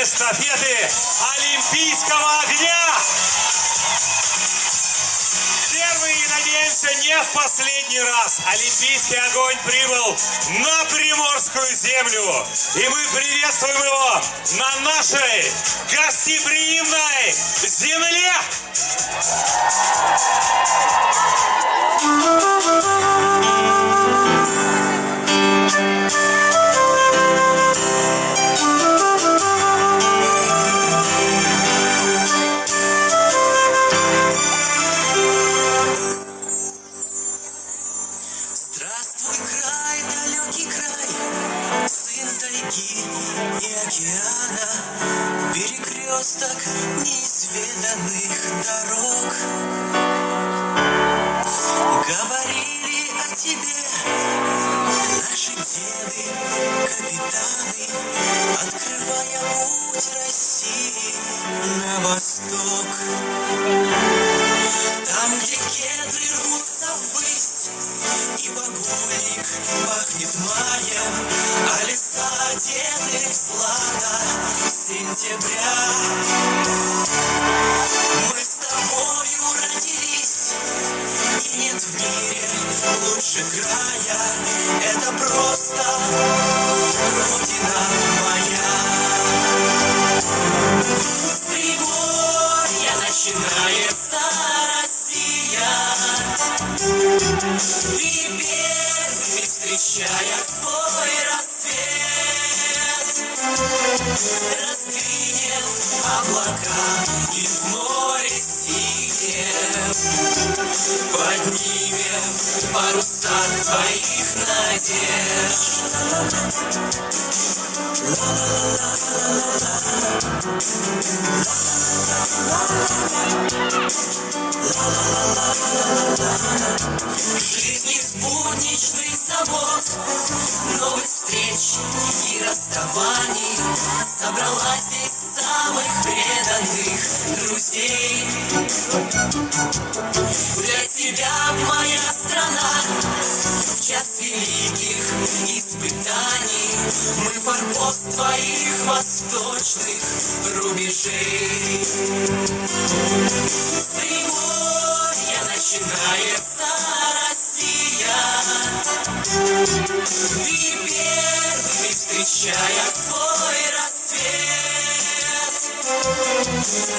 эстафеты Олимпийского огня. Первый, надеемся, не в последний раз Олимпийский огонь прибыл на Приморскую землю. И мы приветствуем его на нашей гостеприимной земле. Здравствуй, край, далекий край, сын тайги и океана, перекресток неизведанных дорог. Говорили о тебе наши деды, капитаны, открывая путь России на восток. Пахнет маем, а леса одеты злато сентября. Мы с тобою родились, и нет в мире лучше края. Это просто встречая свой рассвет Раздвинем облака и в море синем Поднимем паруса твоих надежд. Жизни спутничный забот Новых встреч и расставаний. Собралась здесь самых преданных друзей. Для тебя, моя страна В час великих испытаний. Мы форпост твоих восточных рубежей. С Приморья начинается И первыми встречая свой рассвет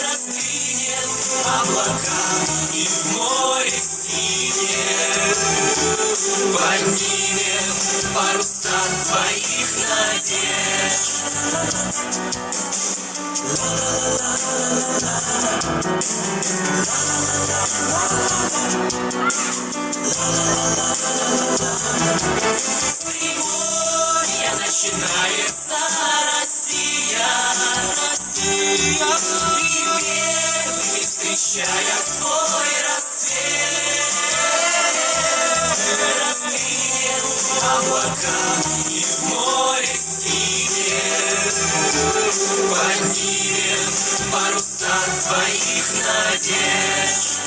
Раздвинем облака и в море синем Поднимем паруса твоих надежд С Приморья начинается Россия, Россия. И первыми встречая свой рассвет Раздвинем облака и в море синем Поднимем паруса твоих надежд